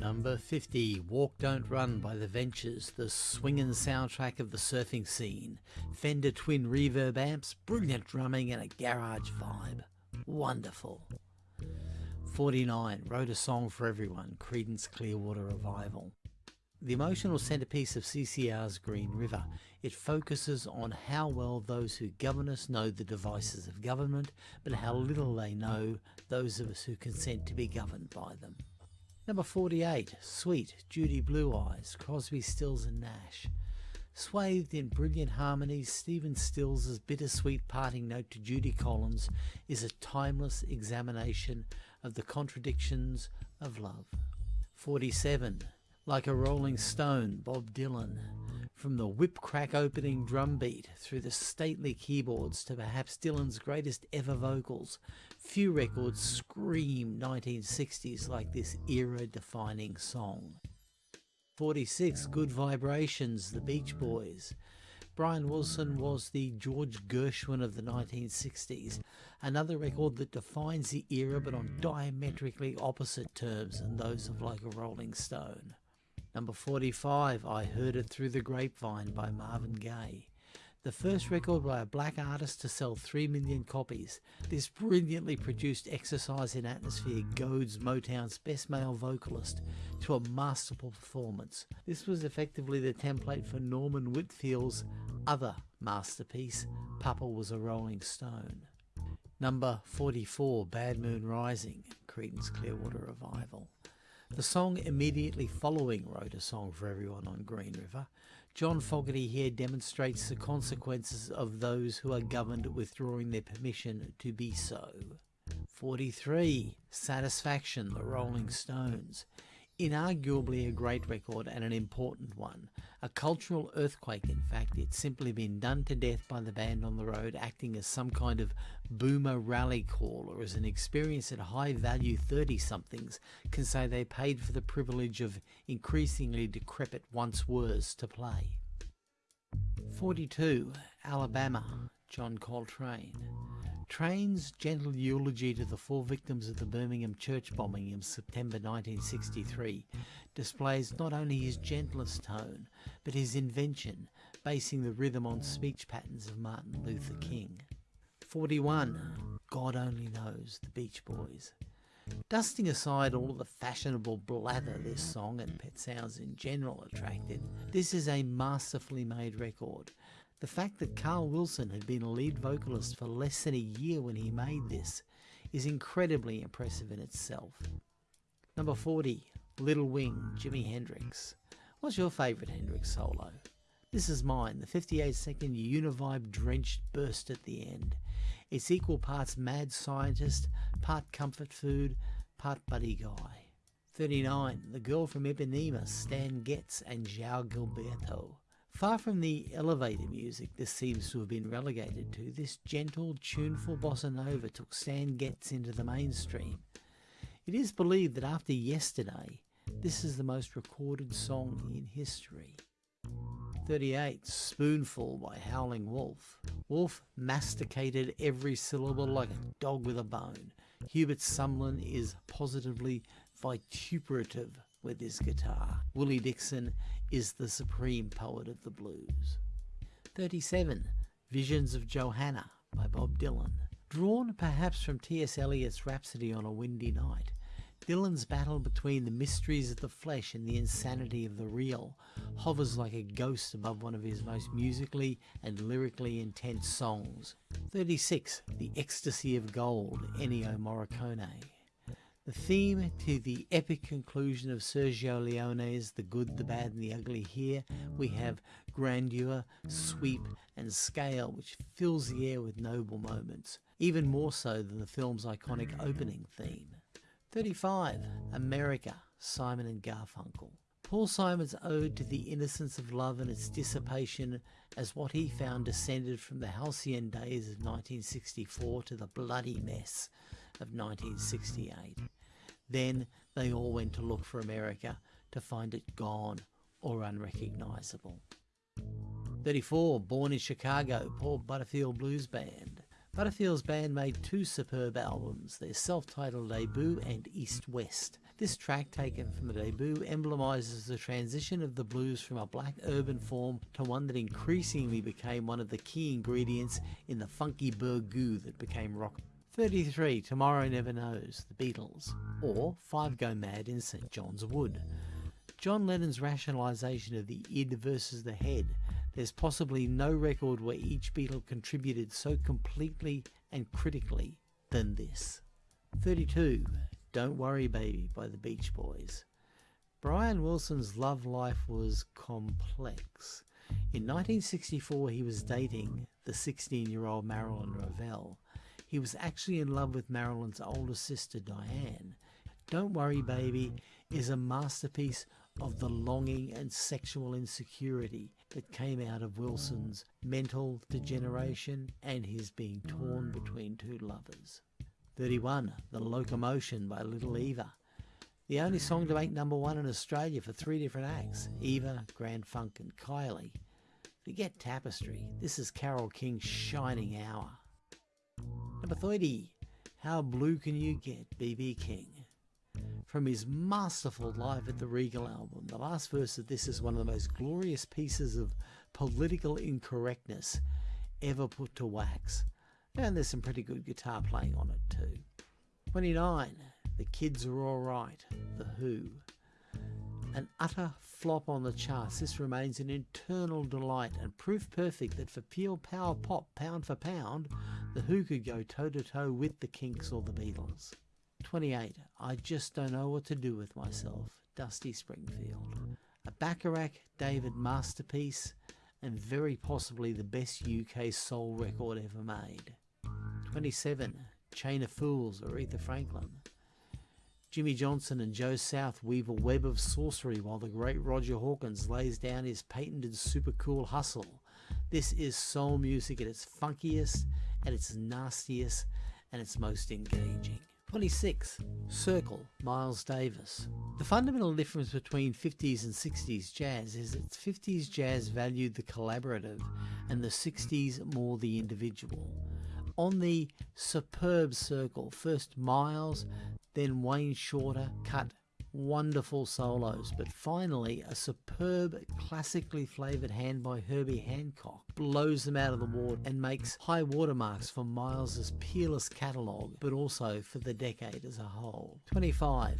Number 50, Walk Don't Run by The Ventures, the swinging soundtrack of the surfing scene. Fender twin reverb amps, brilliant drumming and a garage vibe. Wonderful. 49, Wrote a Song for Everyone, Creedence Clearwater Revival. The emotional centerpiece of CCR's Green River, it focuses on how well those who govern us know the devices of government, but how little they know those of us who consent to be governed by them. Number 48, Sweet, Judy Blue Eyes, Crosby, Stills and Nash. Swathed in brilliant harmonies, Stephen Stills' bittersweet parting note to Judy Collins is a timeless examination of the contradictions of love. 47, like a rolling stone, Bob Dylan. From the whip crack opening drum beat through the stately keyboards to perhaps Dylan's greatest ever vocals, few records scream 1960s like this era defining song. 46 Good Vibrations, The Beach Boys. Brian Wilson was the George Gershwin of the 1960s, another record that defines the era but on diametrically opposite terms than those of Like a Rolling Stone. Number 45, I Heard It Through the Grapevine by Marvin Gaye. The first record by a black artist to sell 3 million copies. This brilliantly produced exercise in atmosphere goads Motown's best male vocalist to a masterful performance. This was effectively the template for Norman Whitfield's other masterpiece, Papa Was a Rolling Stone. Number 44, Bad Moon Rising, Creedence Clearwater Revival. The song immediately following wrote a song for everyone on Green River. John Fogerty here demonstrates the consequences of those who are governed withdrawing their permission to be so. 43. Satisfaction, The Rolling Stones inarguably a great record and an important one. A cultural earthquake, in fact. It's simply been done to death by the band on the road, acting as some kind of boomer rally call, or as an experience that high value 30 somethings can say they paid for the privilege of increasingly decrepit once wers to play. 42. Alabama, John Coltrane. Trane's gentle eulogy to the four victims of the Birmingham church bombing in September 1963 displays not only his gentlest tone, but his invention, basing the rhythm on speech patterns of Martin Luther King. 41. God Only Knows, the Beach Boys. Dusting aside all the fashionable blather this song and pet sounds in general attracted, this is a masterfully made record the fact that Carl Wilson had been a lead vocalist for less than a year when he made this is incredibly impressive in itself. Number 40, Little Wing, Jimi Hendrix. What's your favourite Hendrix solo? This is mine, the 58 second univibe drenched burst at the end. It's equal parts mad scientist, part comfort food, part buddy guy. 39. The Girl from Ipanema, Stan Getz and João Gilberto. Far from the elevator music this seems to have been relegated to, this gentle, tuneful bossa nova took Stan Getz into the mainstream. It is believed that after yesterday, this is the most recorded song in history. 38. Spoonful by Howling Wolf. Wolf masticated every syllable like a dog with a bone. Hubert Sumlin is positively vituperative with his guitar. Willie Dixon is the supreme poet of the blues. 37. Visions of Johanna by Bob Dylan. Drawn perhaps from T.S. Eliot's Rhapsody on a Windy Night, Dylan's battle between the mysteries of the flesh and the insanity of the real hovers like a ghost above one of his most musically and lyrically intense songs. 36. The Ecstasy of Gold, Ennio Morricone. The theme to the epic conclusion of Sergio Leone's The Good, the Bad and the Ugly here we have grandeur, sweep and scale which fills the air with noble moments, even more so than the film's iconic opening theme. 35. America, Simon and Garfunkel. Paul Simon's ode to the innocence of love and its dissipation as what he found descended from the halcyon days of 1964 to the bloody mess of 1968. Then they all went to look for America to find it gone or unrecognizable. 34. Born in Chicago, Paul Butterfield Blues Band. Butterfield's band made two superb albums, their self-titled debut and East West. This track, taken from the debut, emblemizes the transition of the blues from a black urban form to one that increasingly became one of the key ingredients in the funky burgoo that became rock. 33. Tomorrow Never Knows, The Beatles, or Five Go Mad in St John's Wood. John Lennon's rationalisation of the id versus the head. There's possibly no record where each Beatle contributed so completely and critically than this. 32. Don't Worry Baby by the Beach Boys. Brian Wilson's love life was complex. In 1964, he was dating the 16 year old Marilyn Rovell. He was actually in love with Marilyn's older sister, Diane. Don't Worry Baby is a masterpiece of the longing and sexual insecurity that came out of Wilson's mental degeneration and his being torn between two lovers. 31. The Locomotion by Little Eva. The only song to make number one in Australia for three different acts Eva, Grand Funk, and Kylie. Forget Tapestry, this is Carole King's shining hour. Number 30. How Blue Can You Get, BB King. From his masterful Live at the Regal album, the last verse of this is one of the most glorious pieces of political incorrectness ever put to wax. And there's some pretty good guitar playing on it too. 29. The Kids Are Alright, The Who. An utter flop on the charts, this remains an eternal delight and proof perfect that for pure power pop, pound for pound, The Who could go toe to toe with the Kinks or the Beatles. 28. I just don't know what to do with myself. Dusty Springfield. A Bacharach David masterpiece and very possibly the best UK soul record ever made. 27. Chain of Fools, Aretha Franklin. Jimmy Johnson and Joe South weave a web of sorcery while the great Roger Hawkins lays down his patented super cool hustle. This is soul music at its funkiest, at its nastiest, and its most engaging. 26. Circle, Miles Davis. The fundamental difference between 50s and 60s jazz is that 50s jazz valued the collaborative and the 60s more the individual. On the superb circle, first Miles, then Wayne Shorter cut wonderful solos, but finally a superb, classically flavoured hand by Herbie Hancock blows them out of the water and makes high watermarks for Miles's peerless catalogue, but also for the decade as a whole. 25.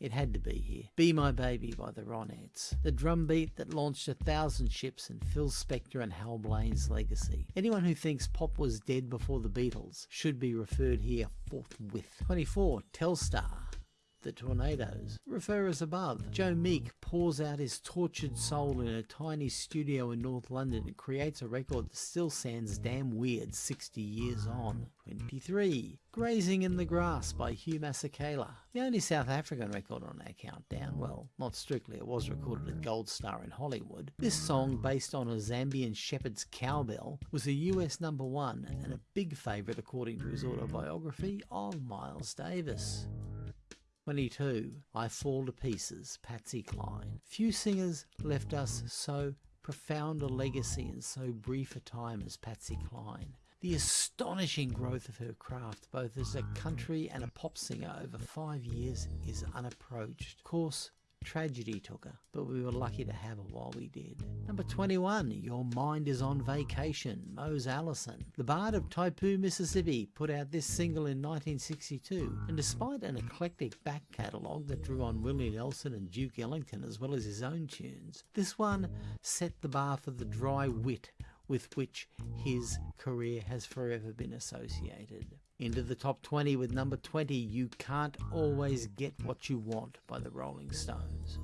It had to be here. Be My Baby by the Ronettes. The drum beat that launched a thousand ships in Phil Spector and Hal Blaine's legacy. Anyone who thinks pop was dead before the Beatles should be referred here forthwith. 24. Telstar the Tornados. Refer as above. Joe Meek pours out his tortured soul in a tiny studio in North London and creates a record that still sounds damn weird 60 years on. 23. Grazing in the Grass by Hugh Masekela. The only South African record on our countdown. Well, not strictly, it was recorded at Gold Star in Hollywood. This song, based on a Zambian shepherd's cowbell, was a US number one and a big favourite according to his autobiography of Miles Davis. 22. I Fall to Pieces, Patsy Cline. Few singers left us so profound a legacy in so brief a time as Patsy Cline. The astonishing growth of her craft, both as a country and a pop singer over five years, is unapproached. Of course, Tragedy took her, but we were lucky to mm. have her while we did. Number 21, Your Mind is on Vacation, Mose Allison. The Bard of Tippo, Mississippi put out this single in 1962, and despite an eclectic back catalogue that drew on Willie Nelson and Duke Ellington as well as his own tunes, this one set the bar for the dry wit with which his career has forever been associated. Into the top 20 with number 20, You Can't Always Get What You Want by the Rolling Stones.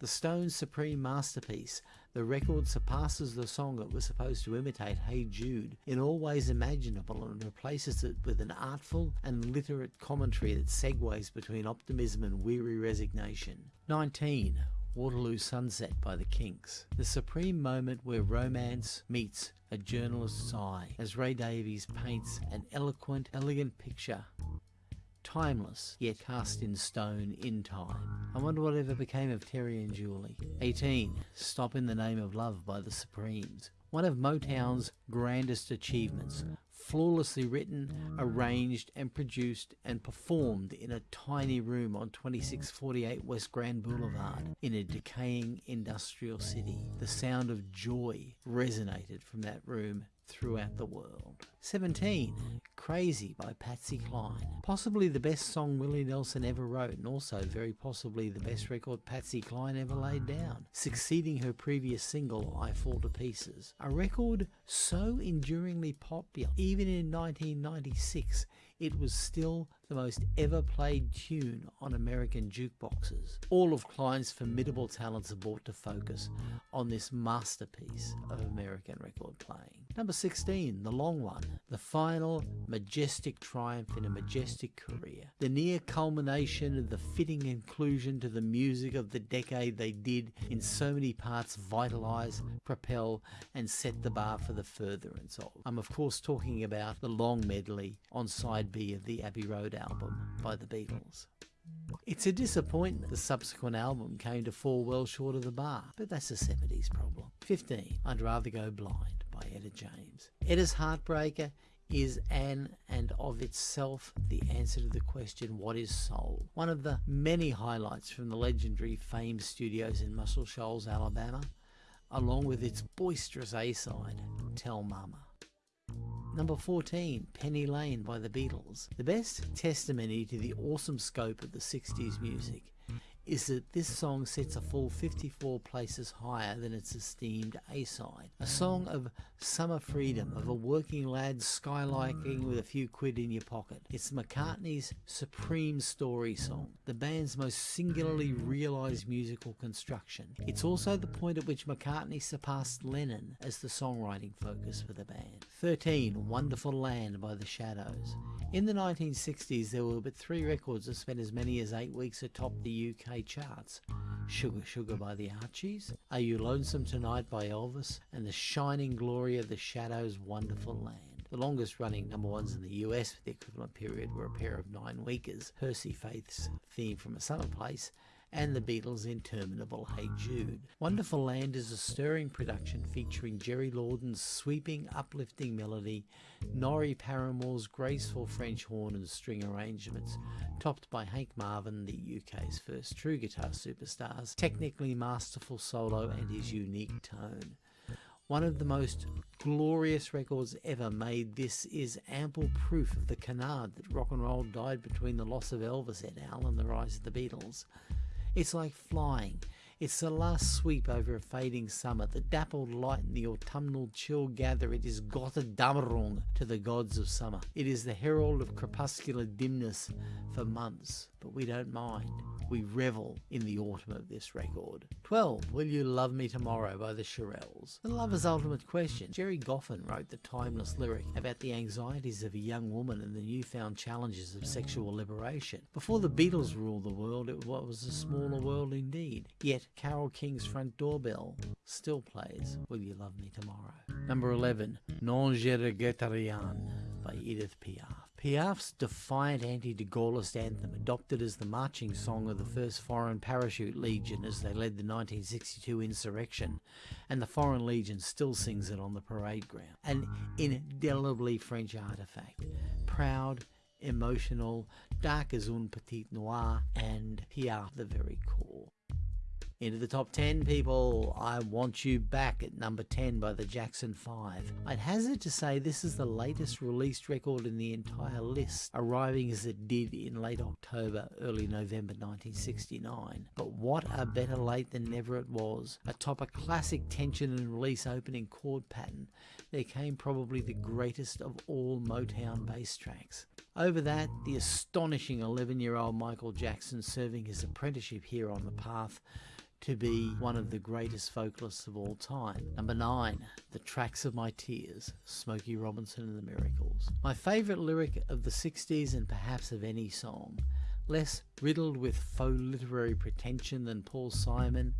The Stones' supreme masterpiece, the record surpasses the song it was supposed to imitate, Hey Jude, in all ways imaginable and replaces it with an artful and literate commentary that segues between optimism and weary resignation. 19. Waterloo Sunset by the Kinks. The supreme moment where romance meets a journalist's eye as Ray Davies paints an eloquent, elegant picture. Timeless, yet cast in stone in time. I wonder what ever became of Terry and Julie. 18. Stop in the Name of Love by the Supremes. One of Motown's grandest achievements flawlessly written, mm. arranged and produced and performed in a tiny room on 2648 West Grand Boulevard in a decaying industrial city. The sound of joy resonated from that room throughout the world. 17. Crazy by Patsy Cline. Possibly the best song Willie Nelson ever wrote and also very possibly the best record Patsy Cline ever laid down, succeeding her previous single I Fall to Pieces. A record so enduringly popular, even in 1996, it was still the most ever played tune on American jukeboxes. All of Cline's formidable talents are brought to focus on this masterpiece of American record playing. Number 16, The Long One, the final majestic triumph in a majestic career. The near culmination of the fitting inclusion to the music of the decade they did in so many parts vitalize, propel, and set the bar for the furtherance of. I'm of course talking about the long medley on side B of the Abbey Road album by the Beatles. It's a disappointment the subsequent album came to fall well short of the bar, but that's a 70s problem. 15. I'd Rather Go Blind by Etta James. Etta's Heartbreaker is an and of itself the answer to the question what is soul one of the many highlights from the legendary famed studios in muscle shoals alabama along with its boisterous a-side tell mama Number 14, Penny Lane by the Beatles. The best testimony to the awesome scope of the 60s music is that this song sets a full 54 places higher than its esteemed A-side. A song of summer freedom, of a working lad skylarking with a few quid in your pocket. It's McCartney's supreme story song, the band's most singularly realised musical construction. It's also the point at which McCartney surpassed Lennon as the songwriting focus for the band. 13. Wonderful Land by The Shadows. In the 1960s there were but three records that spent as many as eight weeks atop the UK charts. Sugar Sugar by the Archies, Are You Lonesome Tonight by Elvis, and The Shining Glory of the Shadows' Wonderful Land. The longest running number ones in the US for the equivalent period were a pair of nine weekers, Percy Faith's Theme from a Summer Place, and the Beatles' interminable Hey Jude. Wonderful Land is a stirring production featuring Jerry Lordan's sweeping, uplifting melody, Norrie Paramor's graceful French horn and string arrangements, topped by Hank Marvin, the UK's first true guitar superstars, technically masterful solo and his unique tone. One of the most glorious records ever made, this is ample proof of the canard that rock and roll died between the loss of Elvis et al. and the rise of the Beatles. It's like flying. It's the last sweep over a fading summer, the dappled light and the autumnal chill gather. It is Gotterdammerung to the gods of summer. It is the herald of crepuscular dimness for months, but we don't mind. We revel in the autumn of this record. 12. Will You Love Me Tomorrow by the Shirelles. The lover's ultimate question. Jerry Goffin wrote the timeless lyric about the anxieties of a young woman and the newfound challenges of sexual liberation. Before the Beatles ruled the world, it was a smaller world indeed. Yet Carole King's front doorbell still plays Will You Love Me Tomorrow. Number 11. Non je regrette rien by Edith Piaf. Piaf's defiant anti-de Gaullist anthem, adopted as the marching song of the 1st Foreign Parachute Legion as they led the 1962 insurrection, and the Foreign Legion still sings it on the parade ground. An indelibly French artifact. Proud, emotional, dark as un petit noir, and Piaf the very core. Into the top 10, people. I Want You Back at number 10 by the Jackson 5. I'd hazard to say this is the latest released record in the entire list, arriving as it did in late October, early November 1969. But what a better late than never it was. Atop a classic tension and release opening chord pattern, there came probably the greatest of all Motown bass tracks. Over that, the astonishing 11 year old Michael Jackson serving his apprenticeship here on the path to be one of the greatest vocalists of all time. Number 9, The Tracks of My Tears, Smokey Robinson and the Miracles. My favourite lyric of the 60s and perhaps of any song. Less riddled with faux literary pretension than Paul Simon,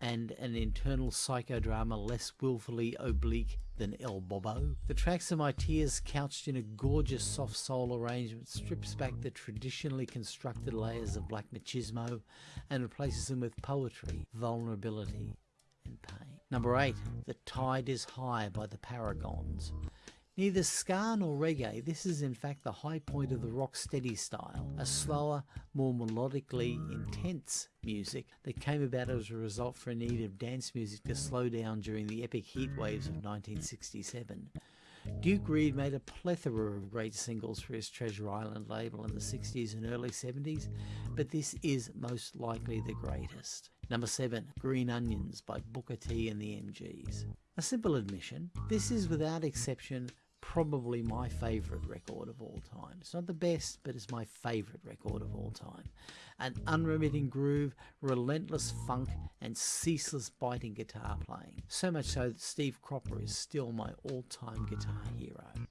and an internal psychodrama less willfully oblique than El Bobo. The tracks of my tears, couched in a gorgeous soft soul arrangement, strips back the traditionally constructed layers of black machismo and replaces them with poetry, vulnerability, and pain. Number 8. The Tide is High by the Paragons. Neither ska nor reggae, this is in fact the high point of the rock steady style, a slower, more melodically intense music that came about as a result for a need of dance music to slow down during the epic heat waves of 1967. Duke Reid made a plethora of great singles for his Treasure Island label in the 60s and early 70s, but this is most likely the greatest. Number 7, Green Onions by Booker T and the MGs. A simple admission, this is without exception probably my favourite record of all time. It's not the best, but it's my favourite record of all time. An unremitting groove, relentless funk, and ceaseless biting guitar playing. So much so that Steve Cropper is still my all time guitar hero.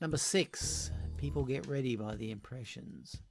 Number six, People Get Ready by The Impressions.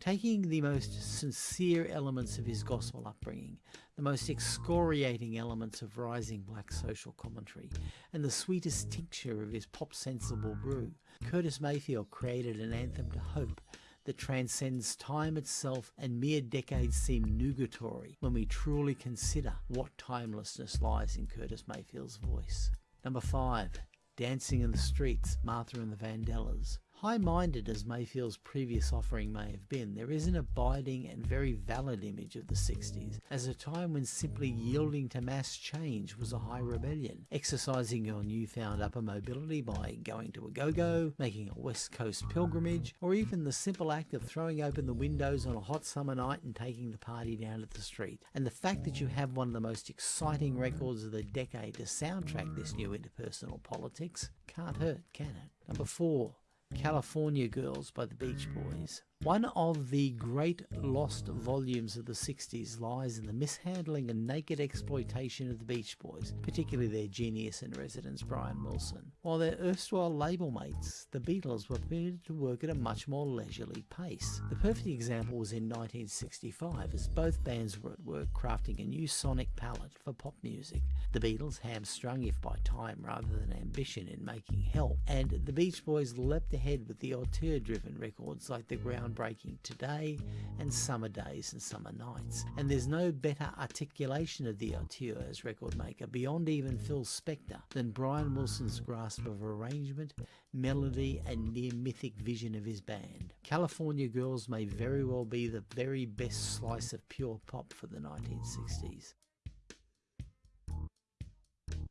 Taking the most sincere elements of his gospel upbringing, the most excoriating elements of rising black social commentary, and the sweetest tincture of his pop sensible brew, Curtis Mayfield created an anthem to hope that transcends time itself and mere decades seem nugatory when we truly consider what timelessness lies in Curtis Mayfield's voice. Number 5. Dancing in the Streets, Martha and the Vandellas. High minded as Mayfield's previous offering may have been, there is an abiding and very valid image of the 60s as a time when simply yielding to mass change was a high rebellion, exercising your newfound upper mobility by going to a go go, making a West Coast pilgrimage, or even the simple act of throwing open the windows on a hot summer night and taking the party down to the street. And the fact that you have one of the most exciting records of the decade to soundtrack this new interpersonal politics can't hurt, can it? Number four, California Girls by the Beach Boys. One of the great lost volumes of the 60s lies in the mishandling and naked exploitation of the Beach Boys, particularly their genius in residence Brian Wilson. While their erstwhile label mates, the Beatles, were permitted to work at a much more leisurely pace. The perfect example was in 1965 as both bands were at work crafting a new sonic palette for pop music. The Beatles hamstrung if by time rather than ambition in making help, and the Beach Boys leapt ahead with the auteur driven records like The Ground groundbreaking today and summer days and summer nights. And there's no better articulation of the auteur as record maker beyond even Phil Spector than Brian Wilson's grasp of arrangement, melody, and near mythic vision of his band. California Girls may very well be the very best slice of pure pop for the 1960s.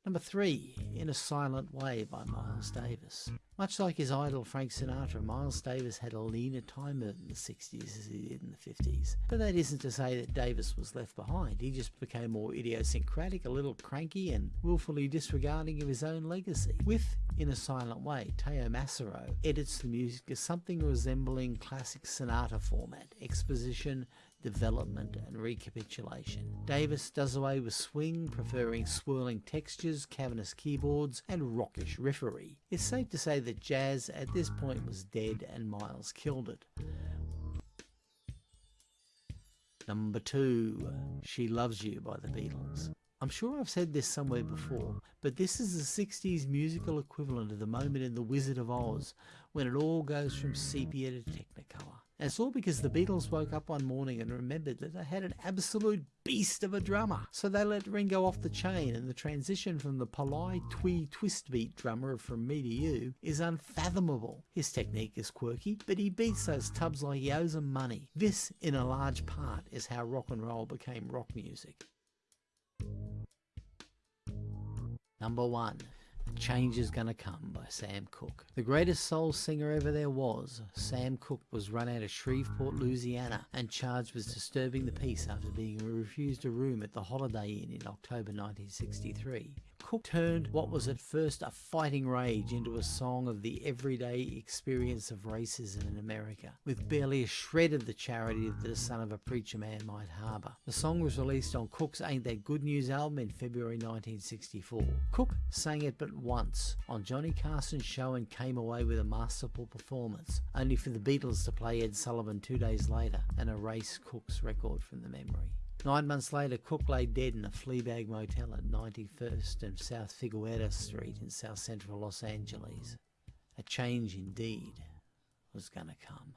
Number three, In a Silent Way by Miles Davis. Much like his idol Frank Sinatra, Miles Davis had a leaner time in the 60s as he did in the 50s. But that isn't to say that Davis was left behind. He just became more idiosyncratic, a little cranky, and willfully disregarding of his own legacy. With In a Silent Way, Teo Macero edits the music as something resembling classic sonata format, exposition, development, and recapitulation. Davis does away with swing, preferring swirling textures, cavernous keyboards, and rockish riffery. It's safe to say that jazz at this point was dead and Miles killed it. Number two, She Loves You by the Beatles. I'm sure I've said this somewhere before, but this is the 60s musical equivalent of the moment in The Wizard of Oz when it all goes from sepia to technicolor. And it's all because the Beatles woke up one morning and remembered that they had an absolute beast of a drummer. So they let Ringo off the chain, and the transition from the polite twee twist beat drummer from Me to You is unfathomable. His technique is quirky, but he beats those tubs like he owes them money. This, in a large part, is how rock and roll became rock music. Number one. Change is Gonna Come by Sam Cooke. The greatest soul singer ever there was, Sam Cooke was run out of Shreveport, Louisiana and charged with disturbing the peace after being refused a room at the Holiday Inn in October 1963. Cooke turned what was at first a fighting rage into a song of the everyday experience of racism in America, with barely a shred of the charity that the son of a preacher man might harbour. The song was released on Cooke's Ain't That Good News album in February 1964. Cooke sang it but once on Johnny Carson's show and came away with a masterful performance, only for the Beatles to play Ed Sullivan two days later and erase Cooke's record from the memory. Nine months later, Cooke lay dead in a Fleabag motel at 91st and South Figueroa Street in south central Los Angeles. A change indeed was going to come.